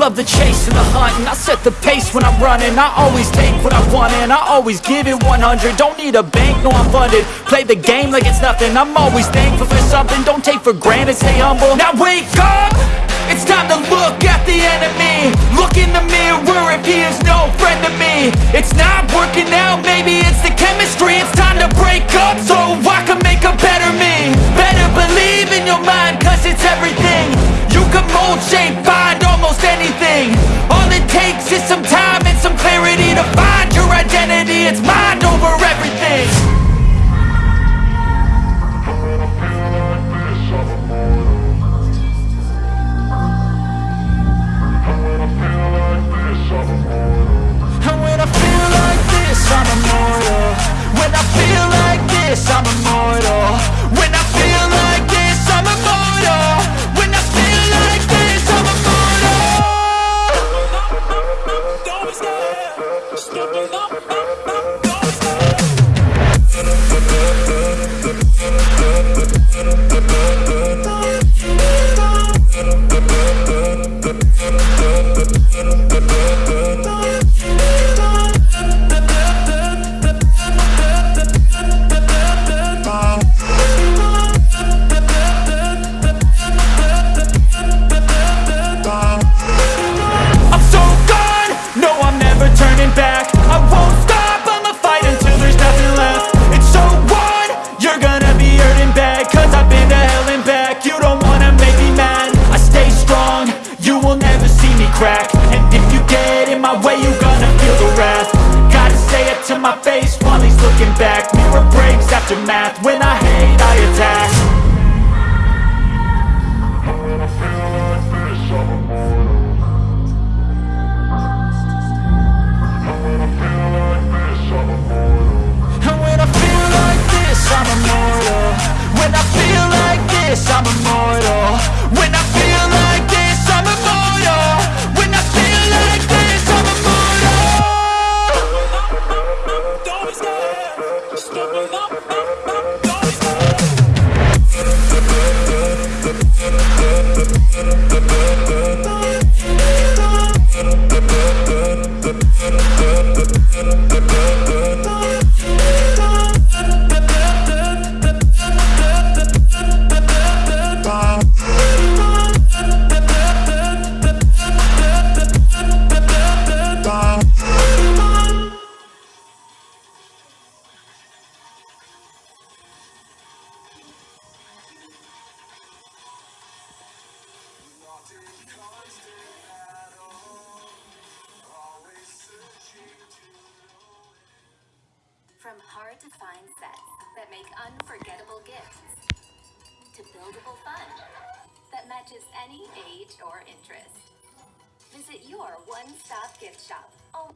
love the chase and the hunt And I set the pace when I'm running. I always take what I want and I always give it 100 Don't need a bank, no I'm funded. Play the game like it's nothing. I'm always thankful for something. Don't take for granted, stay humble. Now wake up! It's time to look at the enemy. Look in the mirror if he is no friend to me. It's not working out, maybe it's the chemistry. It's time to break up so I can make a better me. Better believe in your mind cause it's everything. You can mold, shape, anything All it takes is some time and some clarity To find your identity, it's mind breaks after math, when I hate I attack. And when I feel like this, I'm immortal. When I feel like this, I'm immortal. When I From hard to find sets that make unforgettable gifts to buildable fun that matches any age or interest. Visit your one stop gift shop. Oh.